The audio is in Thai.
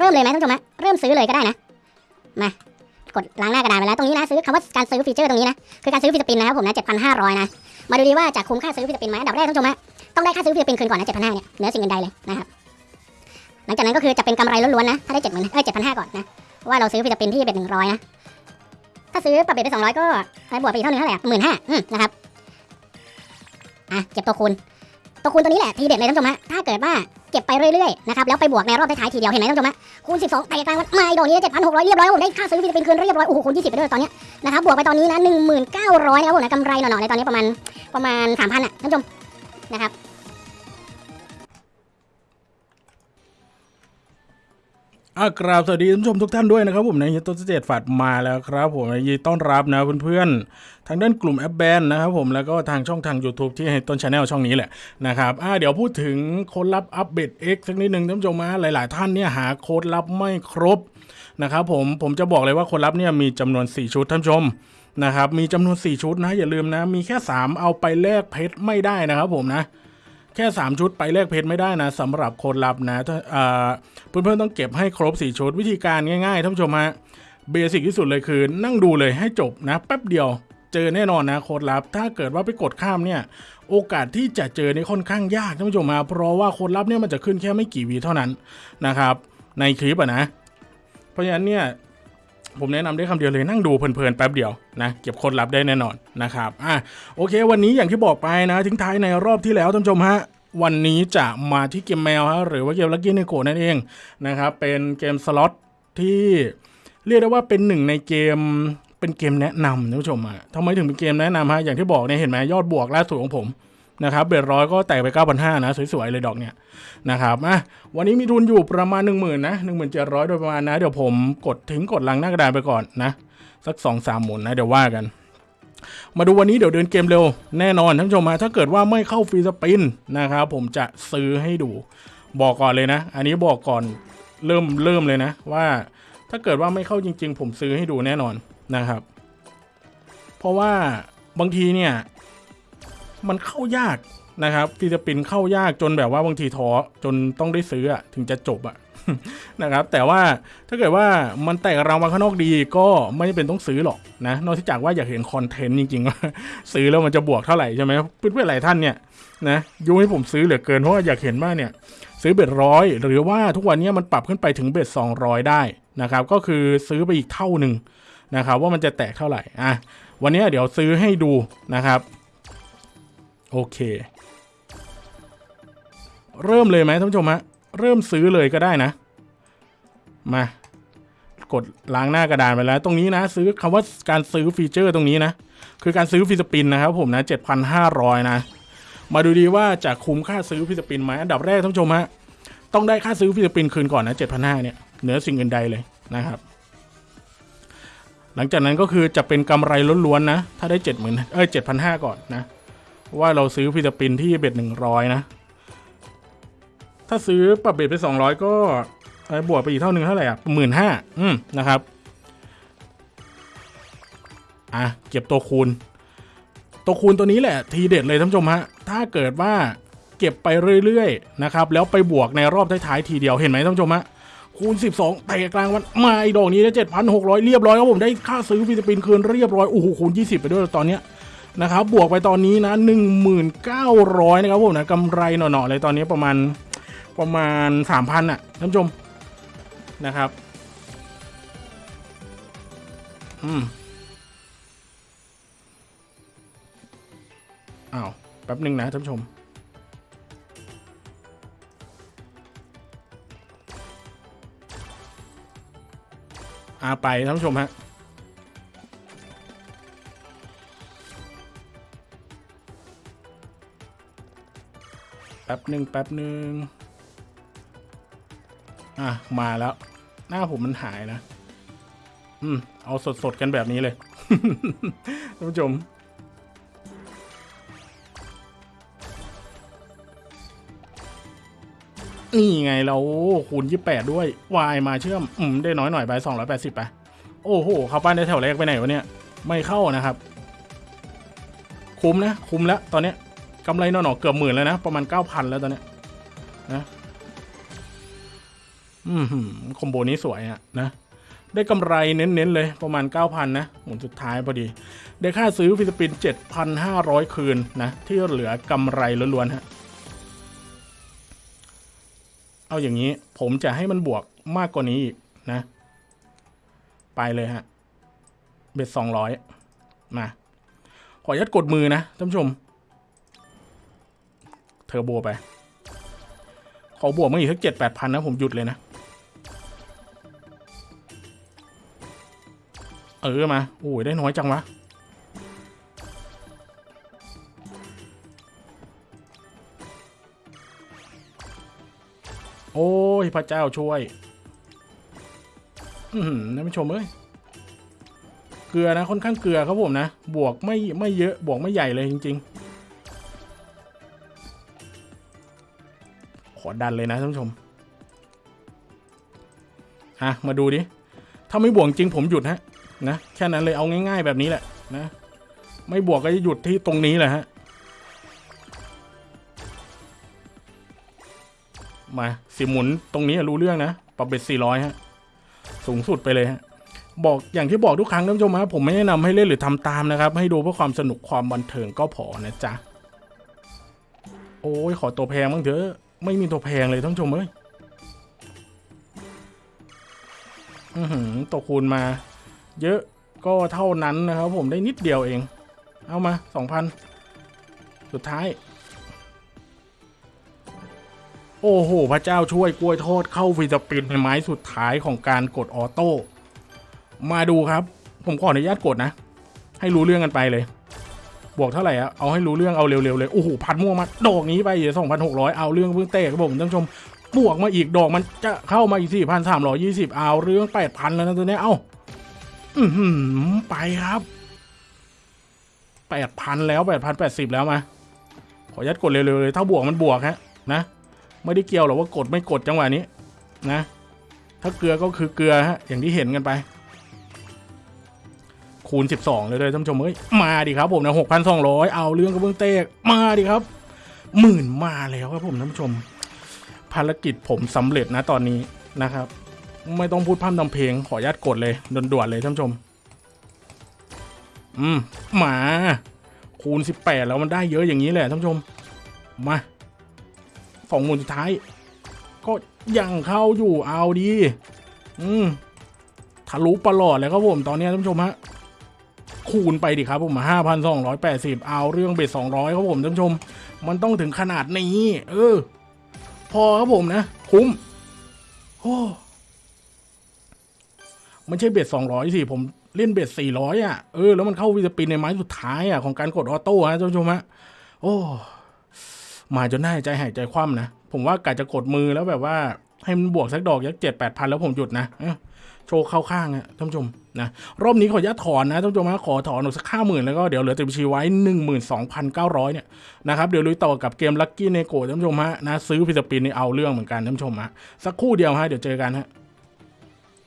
เริ่มเลยไหมท่านผู้ชมฮะเริ่มซื้อเลยก็ได้นะ มากดล้างหน้ากระดานไปแล้วตรงนี้นะซื้อคำว่าการซื้อ feature ตรงนี้นะคือการซื้อ free spin นะครับผมนะ7,500นะมาดูดีว่าจะคุ้มค่าซื้อ free spin ไหมอันดับแรกท่านผู้ชมฮะต้องได้ค่าซื้อ free spin คืนก่อนนะ7,500เนี่ยเหนือสิ่งอื่นใดเลยนะครับหลังจากนั้นก็คือจะเป็นกำไรล้วนๆนะถ้าได้70,000เอ้ย7,500ก่อนนะว่าเราซื้อ free spin ที่ bet 100นะถ้าซื้อปรับ bet ไป200ก็ไอ้บวกไปอีกเท่านึงเท่าไหร่หมื่นห้าอืมนะครับอะเก็บตัวคูณตัวคูณตัวนี้แหละทีเด็ดเลยท่านผู้ชมฮะถ้าเกิดว่า เก็บไปเรื่อยๆนะครับแล้วไปบวกในรอบท้ายๆทีเดียวเห็นไหมท่านผู้ชมฮะคูณ 12ไปกลางวันมาอีกดอกนี้7,600เรียบร้อยผมได้ค่าซื้อ free spin คืนเรียบร้อยโอ้โหคูณ20ไปด้วยตอนนี้นะครับบวกไปตอนนี้นะ1,900นะครับผมนะกำไรหน่อยๆในตอนนี้ประมาณประมาณสามพันอะท่านผู้ชมนะครับ อากราบสวัสดีท่านผู้ชมทุกท่านด้วยนะครับผมในยต้นเจตฝัดมาแล้วครับผมยินดีต้อนรับนะเพื่อนๆ ทางด้านกลุ่มแอปแบนนะครับผมแล้วก็ทางช่องทาง YouTube ที่ให้ต้น Channel ช่องนี้แหละนะครับอ่าเดี๋ยวพูดถึงโค้ดลับอัปเดต X สักนิดหนึ่งท่านผู้ชมมาหลาย ๆ ท่านเนี่ยหาโค้ดลับไม่ครบนะครับผมผมจะบอกเลยว่าโค้ดลับเนี่ยมีจำนวน 4 ชุดท่านผู้ชมนะครับมีจำนวน 4 ชุดนะอย่าลืมนะมีแค่ 3 เอาไปแลกเพชรไม่ได้นะครับผมนะ แค่ 3 ชุดไปแลกเพชรไม่ได้นะสำหรับโค้ดลับนะเพื่อนๆต้องเก็บให้ครบ 4 ชุดวิธีการง่ายๆท่านผู้ชมฮะเบสิกที่สุดเลยคือนั่งดูเลยให้จบนะแป๊บเดียวเจอแน่นอนนะโค้ดลับ ถ้าเกิดว่าไปกดข้ามเนี่ยโอกาสที่จะเจอนี่ค่อนข้างยากท่านผู้ชมฮะเพราะว่าโค้ดลับเนี่ยมันจะขึ้นแค่ไม่กี่วีเท่านั้นนะครับในคลิปอะนะ เพราะฉะนั้นเนี่ย ผมแนะนำได้คำเดียวเลยนั่งดูเพลินๆแป๊บเดียวนะเก็บค้ดลับได้แน่นอนนะครับอะโอเค วันนี้อย่างที่บอกไปนะ ทิ้งท้ายในรอบที่แล้วท่านผู้ชมฮะวันนี้จะมาที่เกมแมวฮะหรือว่าเกมลักกี้ในโกนั่นเองนะครับเป็นเกมสล็อตที่เรียกได้ว่าเป็นหนึ่งในเกมเป็นเกมแนะนำท่านผู้ชมอะทำไมถึงเป็นเกมแนะนำฮะอย่างที่บอกเนี่ยเห็นไหมยอดบวกล่าสุดของผม นะครับเบ็ดร้อยก็แตกไป 9,500 นะ สวยๆ เลยดอกเนี่ยนะครับอะวันนี้มีทุนอยู่ประมาณ 1 0,000นะ1,700 โดยประมาณนะ เดี๋ยวผมกดทิ้งกดลังหน้ากระดานไปก่อนนะ สัก 2 3 หมุนนะเดี๋ยวว่ากัน มาดูวันนี้เดี๋ยวเดินเกมเร็วแน่นอนท่านผู้ชมมาถ้าเกิดว่าไม่เข้าฟรีสปินนะครับผมจะซื้อให้ดูบอกก่อนเลยนะ อันนี้บอกก่อนเริ่มเริ่มเลยนะว่าถ้าเกิดว่าไม่เข้าจริง ๆ ผมซื้อให้ดูแน่นอนนะครับ เพราะว่าบางทีเนี่ย มันเข้ายากนะครับฟรีสปินเข้ายากจนแบบว่าบางทีท้อจนต้องได้ซื้อถึงจะจบอะนะครับ แต่ว่าถ้าเกิดว่ามันแตกรางวัลข้างนอกดีก็ไม่จำเป็นต้องซื้อหรอกนะนอกจากว่าอยากเห็นคอนเทนต์จริงๆว่าซื้อแล้วมันจะบวกเท่าไหร่ใช่ไหมเพื่อนๆหลายท่านเนี่ยนะยุให้ผมซื้อเหลือเกินเพราะว่าอยากเห็นมากเนี่ย ซื้อเบ็ดร้อยหรือว่าทุกวันนี้มันปรับขึ้นไปถึงเบ็ด200ได้นะครับ ก็คือซื้อไปอีกเท่าหนึ่งนะครับ ว่ามันจะแตกเท่าไหร่อะวันนี้เดี๋ยวซื้อให้ดูนะครับ โอเค เริ่มเลยไหมท่านผู้ชมฮะเริ่มซื้อเลยก็ได้นะ มากดล้างหน้ากระดานไปแล้ว ตรงนี้นะ ซื้อคำว่าการซื้อ feature ตรงนี้นะ คือการซื้อ free spin นะครับผมนะ7,500 นะ มาดูดีว่าจะคุ้มค่าซื้อ free spin ไหมอันดับแรกท่านผู้ชมฮะต้องได้ค่าซื้อ free spin คืนก่อนนะ7,500เนี่ยเหนือสิ่งอื่นใดเลยนะครับ หลังจากนั้นก็คือจะเป็นกำไรล้วนๆนะ ถ้าได้ 70,000เอ้ย7,500 ก่อนนะ ว่าเราซื้อ free spin ที่ bet 100นะ ถ้าซื้อปรับ bet ไป200ก็ไอ้บวกไปอีกเท่านึงเท่าไหร่อะหมื่นห้าอืมนะครับ อะ เก็บตัวคูณ ตัวคูณตัวนี้แหละ ทีเด็ดเลยท่านผู้ชมฮะ ถ้าเกิดว่าเก็บไปเรื่อยๆนะครับ แล้วไปบวกในรอบท้ายๆทีเดียวเห็นไหมท่านผู้ชมฮะคูณ 12ไปกลางวันมาอีดอกนี้ได้7,600 เรียบร้อยครับผมได้ค่าซื้อ free spin คืนเรียบร้อย โอ้โหคูณ 20 ไปด้วยตอนเนี้ย นะครับบวกไปตอนนี้นะ1,900นะครับผมนะกำไรหน่อๆเลยตอนนี้ประมาณประมาณสามพันอะท่านผู้ชมนะครับอืมอ้าวแป๊บหนึ่งนะท่านผู้ชมอาไปท่านผู้ชมฮะ ป๊บหนึ่งแป๊บหนึ่งอะ มาแล้ว หน้าผมมันหายนะ อืม เอาสดๆ กันแบบนี้เลยท่านผู้ชมนี่ไงเราคูณยี่แปดด้วย วายมาเชื่อม อืม ได้น้อยหน่อยไปสองร้อยแปดสิบไปโอ้โห เข้าป้านได้แถวแรกไปไหนวะเนี่ย ไม่เข้านะครับ คุ้มนะ คุ้มแล้วตอนเนี้ย กำไรหน่อเกือบหมื่นแล้วนะ ประมาณเก้าพันแล้วตอนนี้นะอืมหืมคอมโบนี้สวยอะนะ ได้กำไรเน้นๆเลยประมาณ 9,000 นะหมุนสุดท้ายพอดี ได้ค่าซื้อฟิลิปปิน 7,500 คืนนะ ที่เหลือกำไรล้วนๆฮะเอาอย่างนี้ผมจะให้มันบวกมากกว่านี้อีกนะ ไปเลยฮะ เบ็ดสองร้อยมา ขอยัดกดมือนะท่านผู้ชม เทอร์โบไป ขอบวกมาอีกสักเจ็ดแปดพันนะผมหยุดเลยนะ เออมา โอ้ยได้น้อยจังวะ โอ้ย พระเจ้าช่วย อือหือท่านผู้ชมเอ้ยเกลือนะค่อนข้างเกลือครับผมนะ บวกไม่ไม่เยอะบวกไม่ใหญ่เลยจริง ๆ ขอดันเลยนะท่านผู้ชมฮะมาดูดิ ถ้าไม่บวกจริงผมหยุดฮะนะแค่นั้นเลยเอาง่ายๆแบบนี้แหละนะไม่บวกก็จะหยุดที่ตรงนี้แหละฮะมาสิหมุนตรงนี้รู้เรื่องนะปรับเบ็ดสี่ร้อยฮะสูงสุดไปเลยฮะบอกอย่างที่บอกทุกครั้งท่านผู้ชมฮะผมไม่แนะนำให้เล่นหรือทำตามนะครับ ให้ดูเพื่อความสนุกความบันเทิงก็พอนะจ๊ะโอ้ยขอตัวแพงบ้างเถอะ ไม่มีตัวแพงเลยท่านชมเอ้ยอือหือตกคูณมา เยอะก็เท่านั้นนะครับ ผมได้นิดเดียวเอง เอามาสองพันสุดท้าย โอ้โห พระเจ้าช่วยกล้วยทอดเข้า free spin ในไม้สุดท้ายของการกด auto มาดูครับ ผมขออนุญาตกดนะ ให้รู้เรื่องกันไปเลย บวกเท่าไหร่อะเอาให้รู้เรื่องเอาเร็วๆเลยโอ้โหพัดม่วงมาดอกนี้ไปเดี๋ยวสองพันหกร้อยเอาเรื่องเพิ่งเตะครับผมท่านผู้ชมบวกมาอีกดอกมันจะเข้ามาอีกสี่พันสามร้อยี่สิบเอาเรื่องแปดพันแล้วนะตัวเนี้ยเอาอือหือไปครับแปดพันแล้วแปดพันแปดสิบแล้วมาขอยัดกดเร็วๆเลยถ้าบวกมันบวกฮะนะไม่ได้เกี่ยวหรอกว่ากดไม่กดจังหวะนี้นะ ถ้าเกลือก็คือเกลือฮะอย่างที่เห็นกันไป คูณ 12 เลยเลยท่านผู้ชมเอ้ยมาดิครับผมนะ6,200เอาเรื่องกระเบื้องเตกมาดิครับหมื่นมาแล้วครับผมท่านผู้ชม ภารกิจผมสำเร็จนะตอนนี้นะครับ ไม่ต้องพูดพร่ำทำเพลงขอญาตกดเลยด่วนๆเลยท่านผู้ชม อืมมาคูณ 18 แล้วมันได้เยอะอย่างนี้แหละท่านผู้ชม มาสองหมุนสุดท้าย ก็ยังเข้าอยู่เอาดี อืมทะลุปลอดเลยครับผมตอนนี้ท่านผู้ชมฮะ คูณไปดิครับผมห้าพันสองร้อยแปดสิบเอาเรื่องเบ็ดสองร้อยครับผมท่านผู้ชม มันต้องถึงขนาดนี้ เออ พอครับผมนะ คุ้มโอ้ไม่ใช่ bet สองร้อยสิผมเล่น bet สี่ร้อยอะเออแล้วมันเข้า free spin ในไม้สุดท้ายอะของการกด auto ฮะท่านผู้ชมฮะโอ้มาจนได้ใจหายใจคว่ำนะ ผมว่ากะจะกดมือแล้วแบบว่า ให้มันบวกสักดอกยักเจ็ดแปดพันแล้วผมหยุดนะโชว์เข้าข้างนะท่านผู้ชมนะรอบนี้ขออนุญาตถอนนะท่านผู้ชมฮะขอถอนออกสักห้าหมื่นแล้วก็เดี๋ยวเหลือเต็มบัญชีไว้หนึ่งหมื่นสองพันเก้าร้อยเนี่ยนะครับเดี๋ยวลุยต่อกับเกม Lucky Neko ท่านผู้ชมฮะนะซื้อ free spin นี่เอาเรื่องเหมือนกันท่านผู้ชมฮะสักครู่เดียวฮะเดี๋ยวเจอกันฮะ